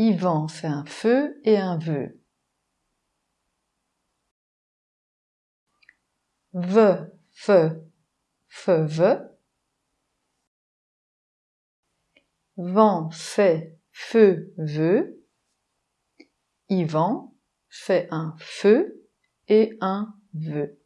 Yvan fait un feu et un vœu. Ve, fe, fe, ve. Vent fait feu, veut. Yvan fait un feu et un vœu.